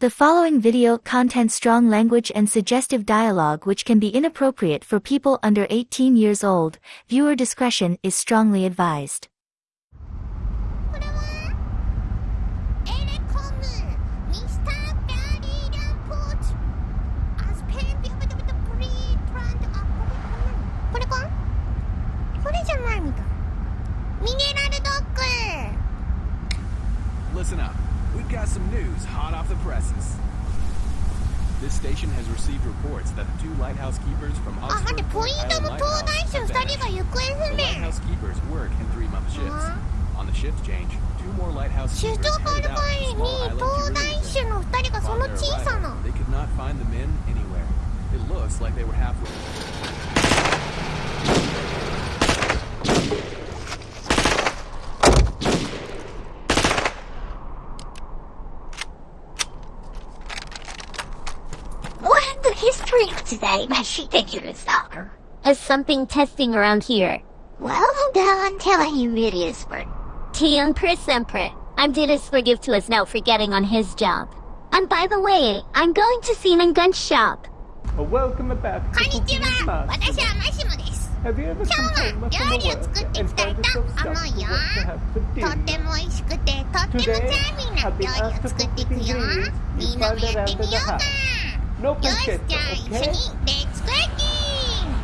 The following video contains strong language and suggestive dialogue which can be inappropriate for people under 18 years old. Viewer discretion is strongly advised. Listen up. We've got some news hot off the presses. This station has received reports that the two lighthouse keepers from Oxford ah, Port Island Lighthouse are vanished. The lighthouse keepers work in three-month shifts. Uh -huh. On the shift change, two more lighthouse keepers headed out to small island They could not find the men anywhere. It looks like they were halfway. What the history of today, my ridiculous stalker? Is something testing around here? Well, now I'm telling you it is for Tian per sempre. I'm Dennis forgive to us now for getting on his job. And by the way, I'm going to see in gun shop. A welcome back こん to にち Cooking は Master. 私はマシモです Have you ever 今 come 日 home は from 料理 work を作って and いきたい found と yourself 思う stuck よ with what to have for とって dinner? も美味しくてとってもチャーミンな料理を作っていくよみんなもやってみようか no guys, okay? Let's cooking!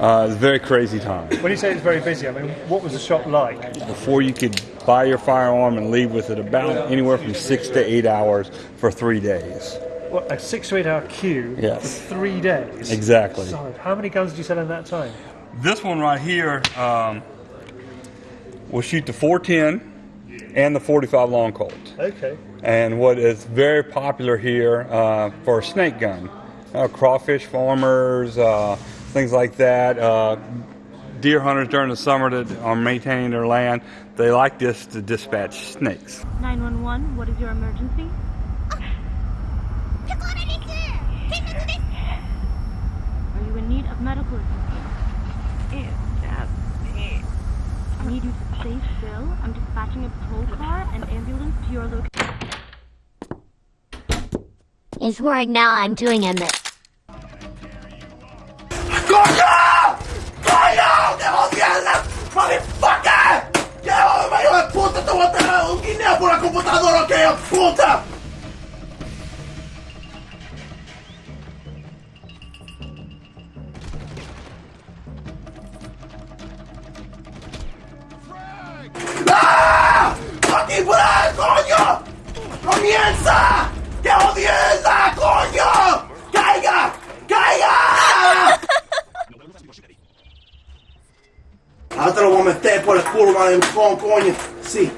Uh, it's very crazy time. When you say it's very busy, I mean, what was the shop like? Before you could buy your firearm and leave with it, about anywhere from six to eight hours for three days. What, a six to eight hour queue yes. for three days? Exactly. So, how many guns did you sell in that time? This one right here um, will shoot the 410 and the 45 long Colt. Okay. And what is very popular here uh, for a snake gun, uh, crawfish farmers, uh, things like that. Uh, deer hunters during the summer that are maintaining their land, they like this to dispatch snakes. 911, what is your emergency? Are you in need of medical assistance? Need you to stay still. I'm dispatching a patrol car and ambulance to your location. Is work now I'm doing a mi- ¡Coño! ¡Coño! ¡Te jodieron! ¡Motherfucker! ¡Qué joder, hijo de puta! ¡Te voy a tener un guineo por la computadora, que hijo de puta! ¡Comienza! ¡Qué jodienda, coño! ¡Caiga! ¡Caiga! Ahora te lo voy a meter por el culo, madre, coño. Sí.